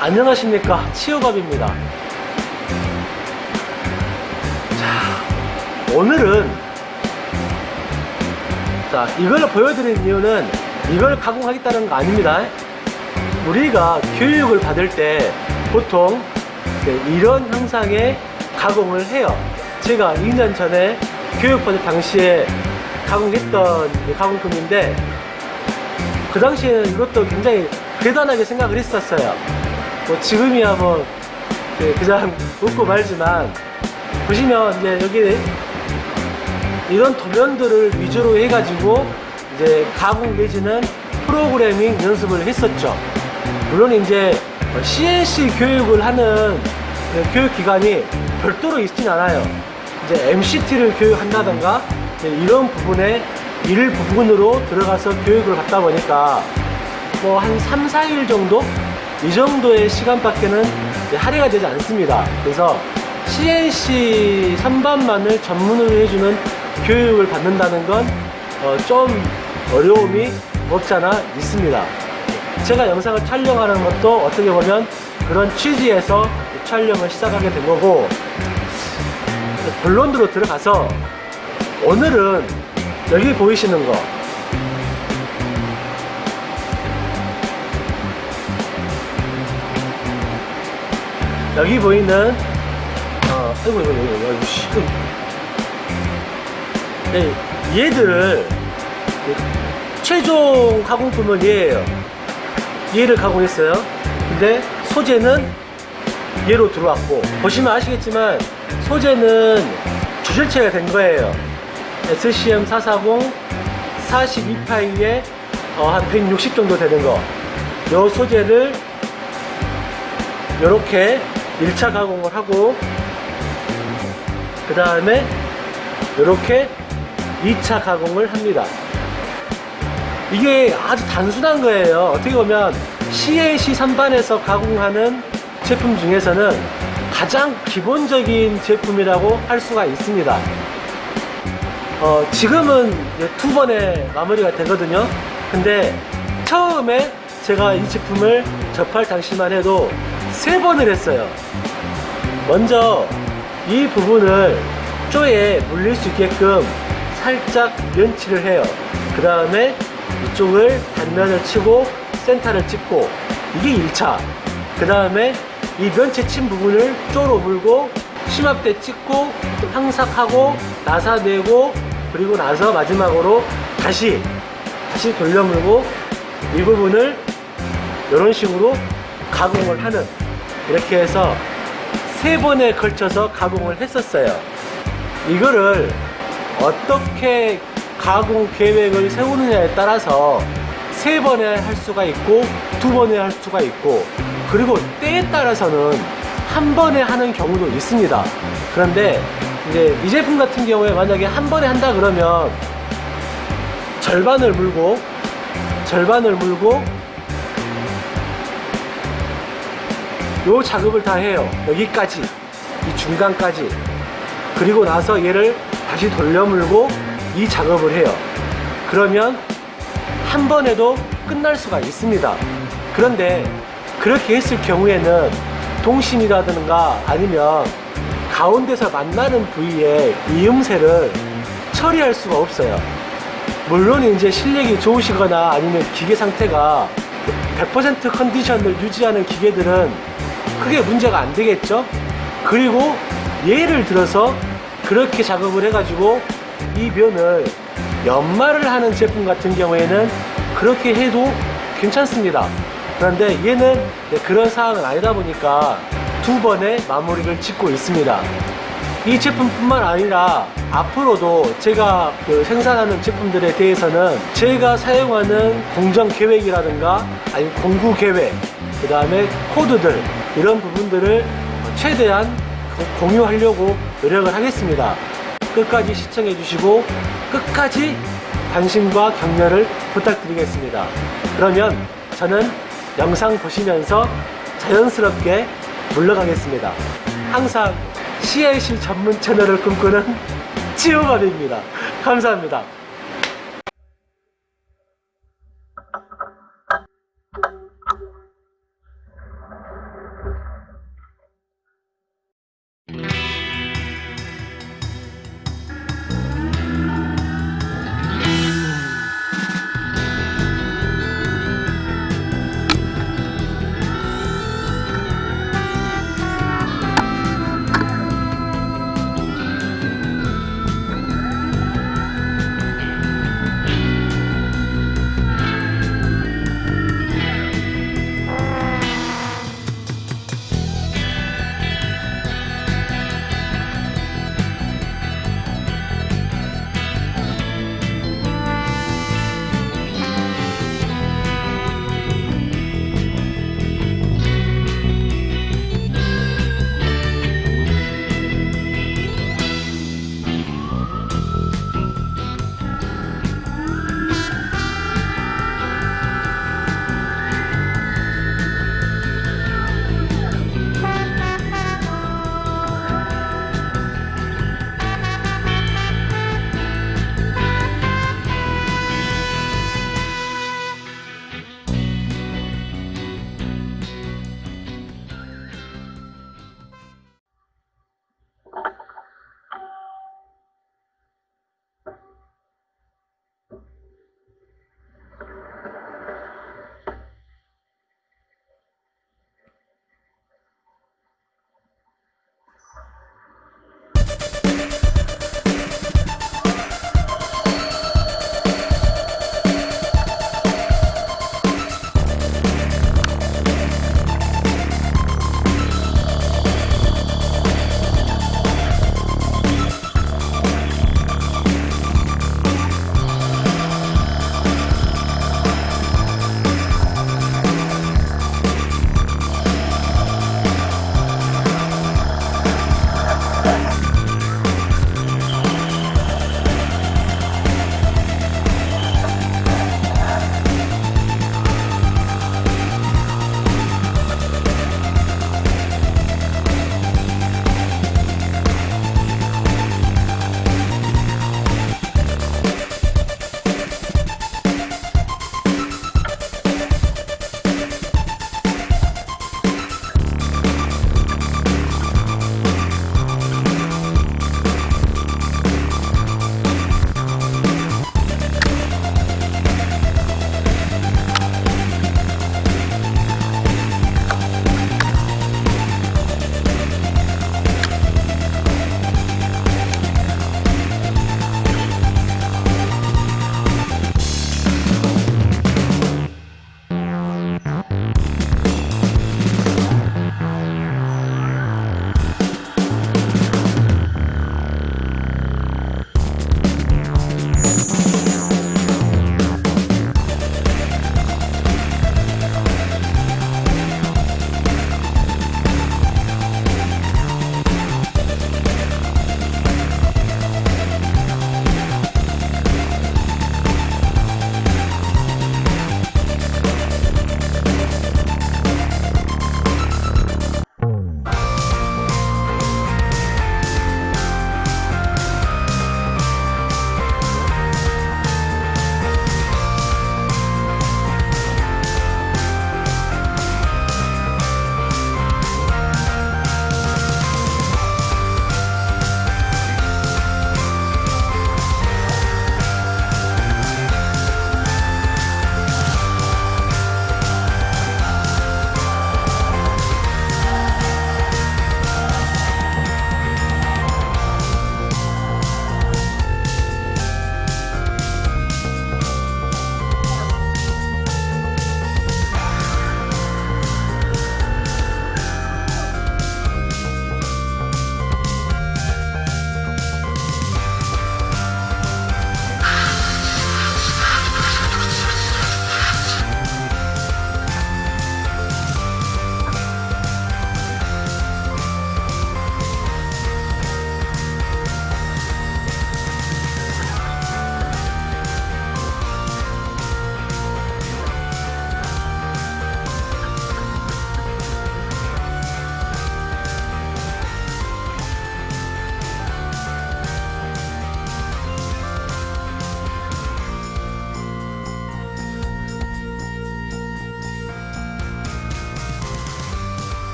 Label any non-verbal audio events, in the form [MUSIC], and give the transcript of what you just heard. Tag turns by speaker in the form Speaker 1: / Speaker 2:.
Speaker 1: 안녕하십니까? 치유밥입니다. 자 오늘은 자 이걸 보여드리는 이유는 이걸 가공하겠다는 거 아닙니다. 우리가 교육을 받을 때 보통 이런 형상의 가공을 해요. 제가 2년 전에 교육 받을 당시에 가공했던 가공품인데 그 당시에는 이것도 굉장히 대단하게 생각을 했었어요 뭐 지금이야 뭐 그냥 웃고 말지만 보시면 이제 여기 이런 도면들을 위주로 해가지고 이제 가공 내지는 프로그래밍 연습을 했었죠 물론 이제 CNC 교육을 하는 교육기관이 별도로 있진 않아요 이제 MCT를 교육한다던가 이런 부분에 일 부분으로 들어가서 교육을 받다 보니까 뭐 한 3, 4일 정도? 이 정도의 시간밖에는 할애가 되지 않습니다. 그래서 CNC 선반만을 전문으로 해주는 교육을 받는다는 건좀 어 어려움이 없잖아 있습니다. 제가 영상을 촬영하는 것도 어떻게 보면 그런 취지에서 촬영을 시작하게 된 거고 본론으로 들어가서 오늘은 여기 보이시는 거 여기 보이는 어, 아이고 이거 이거 이거 씨. 네, 얘들을 최종 가공품은 얘예요 얘를 가공했어요 근데 소재는 얘로 들어왔고 보시면 아시겠지만 소재는 주실체가 된 거예요 SCM440 42파일에 어, 한160 정도 되는 거. 요 소재를 이렇게 1차 가공을 하고 그 다음에 이렇게 2차 가공을 합니다. 이게 아주 단순한 거예요. 어떻게 보면 CAC 선반에서 가공하는 제품 중에서는 가장 기본적인 제품이라고 할 수가 있습니다. 어, 지금은 두 번에 마무리가 되거든요 근데 처음에 제가 이 제품을 접할 당시만 해도 세 번을 했어요. 먼저 이 부분을 쪼에 물릴 수 있게끔 살짝 연치를 해요. 그 다음에 이쪽을 단면을 치고 센터를 찍고 이게 1차. 그 다음에 이 면체 친 부분을 쪼로 물고 심압대 찍고 항삭하고 나사내고 그리고 나서 마지막으로 다시 다시 돌려 물고 이 부분을 이런 식으로 가공을 하는 이렇게 해서 세 번에 걸쳐서 가공을 했었어요. 이거를 어떻게 가공 계획을 세우느냐에 따라서 세 번에 할 수가 있고 두 번에 할 수가 있고 그리고 때에 따라서는 한 번에 하는 경우도 있습니다. 그런데 이제 이 제품 같은 경우에 만약에 한 번에 한다 그러면 절반을 물고 절반을 물고 요 작업을 다 해요. 여기까지 이 중간까지. 그리고 나서 얘를 다시 돌려 물고 이 작업을 해요. 그러면 한 번에도 끝날 수가 있습니다. 그런데 그렇게 했을 경우에는 동심이라든가 아니면 가운데서 만나는 부위에 이음새를 처리할 수가 없어요. 물론 이제 실력이 좋으시거나 아니면 기계 상태가 100% 컨디션을 유지하는 기계들은 크게 문제가 안 되겠죠? 그리고 예를 들어서 그렇게 작업을 해 가지고 이 면을 연마를 하는 제품 같은 경우에는 그렇게 해도 괜찮습니다. 그런데 얘는 그런 사항은 아니다 보니까 두 번의 마무리를 짓고 있습니다. 이 제품뿐만 아니라 앞으로도 제가 그 생산하는 제품들에 대해서는 제가 사용하는 공정 계획이라든가 아니면 공구 계획 그 다음에 코드들 이런 부분들을 최대한 공유하려고 노력을 하겠습니다 끝까지 시청해 주시고 끝까지 관심과 격려를 부탁드리겠습니다 그러면 저는 영상 보시면서 자연스럽게 물러가겠습니다. 항상 CIC 전문 채널을 꿈꾸는 [LAUGHS] 치유밥입니다. 감사합니다.